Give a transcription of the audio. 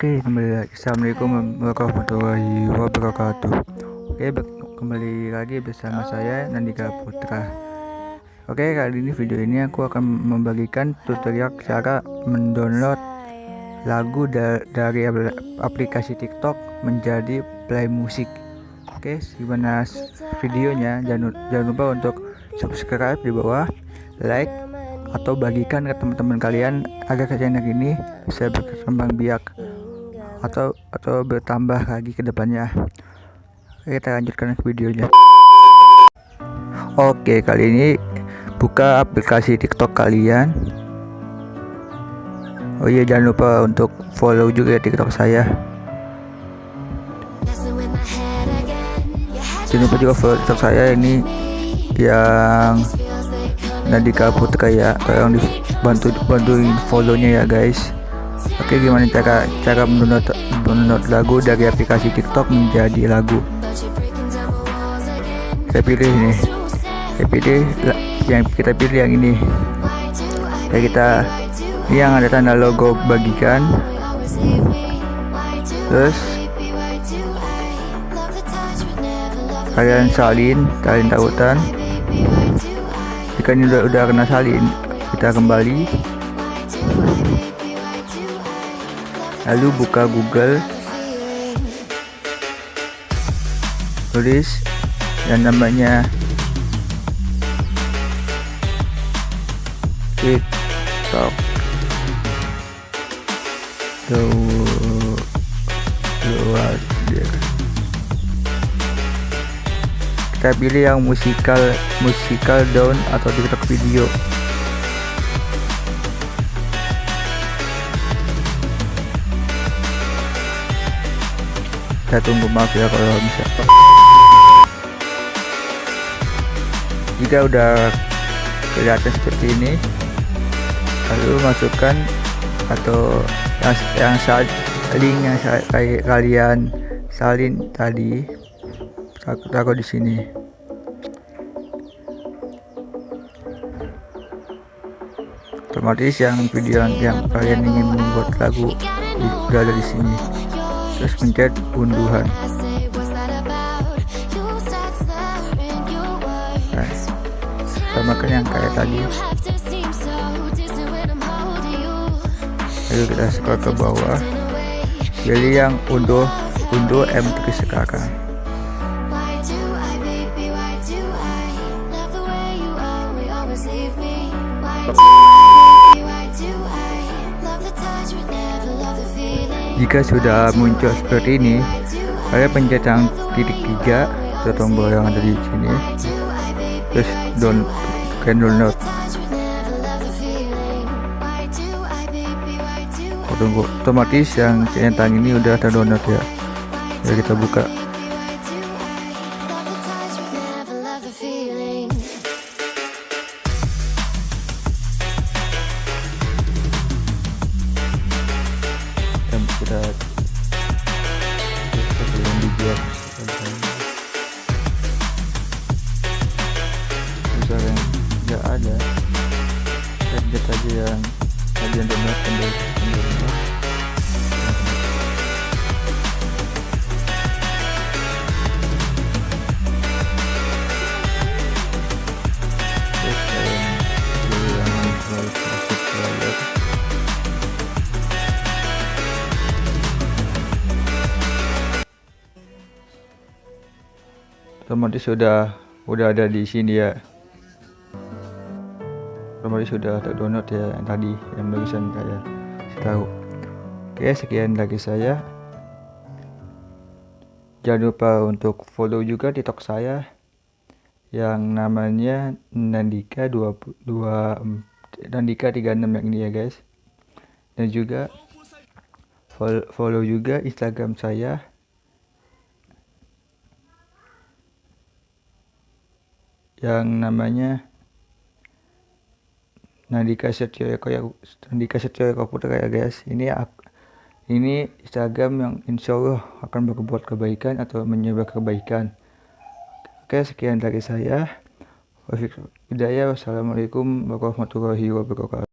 Ya, Assalamualaikum warahmatullahi wabarakatuh. Oke, kembali lagi bersama saya Nandika Putra. Oke, kali ini video ini aku akan membagikan tutorial cara mendownload lagu da dari aplikasi TikTok menjadi play musik. Oke, gimana videonya? Jangan, jangan lupa untuk subscribe di bawah, like, atau bagikan ke teman-teman kalian agar channel ini bisa berkembang biak atau atau bertambah lagi ke depannya. Kita lanjutkan videonya. Oke, kali ini buka aplikasi TikTok kalian. Oh iya, jangan lupa untuk follow juga TikTok saya. Jangan lupa juga follow TikTok saya ini yang Nadika Putra ya. Tolong dibantu bantuin follownya ya guys. Oke gimana cara cara mendownload mendownload lagu dari aplikasi TikTok menjadi lagu? Saya pilih ini. Saya pilih yang kita pilih yang ini. Ya kita yang ada tanda logo bagikan. Terus kalian salin salin tautan jika ini udah udah kena salin kita kembali lalu buka Google. Tulis yang namanya TikTok. Luar kita pilih yang musikal musikal down atau TikTok video saya tunggu maaf ya kalau bisa jika udah kelihatan seperti ini lalu masukkan atau yang yang link yang kalian salin tadi aku taruh di sini. Otomatis yang video yang kalian ingin membuat lagu sudah ada di sini terus pencet unduhan. Nah, samakan yang kayak tadi. Lalu kita scroll ke bawah. Pilih yang unduh unduh M3 sekarang jika sudah muncul seperti ini kalian pencet yang titik tiga atau tombol yang ada di sini. Terus down can download tunggu otomatis yang centang ini udah terdownload ya. Ya kita buka sebelum dibuat misalnya nggak ada. Target aja yang kalian download kembali otomatis sudah udah ada di sini ya. Otomatis sudah terdownload ya yang tadi yang barusan saya tahu oke sekian dari saya. Jangan lupa untuk follow juga tiktok saya yang namanya Nandika 22 Nandika 36 yang ini ya guys. Dan juga follow juga instagram saya yang namanya Nandika Setio Eko ya Nandika Setio Eko Putra ya guys. Ini ini Instagram yang insya Allah akan berbuat kebaikan atau menyebar kebaikan. Oke sekian dari saya. Wassalamualaikum warahmatullahi wabarakatuh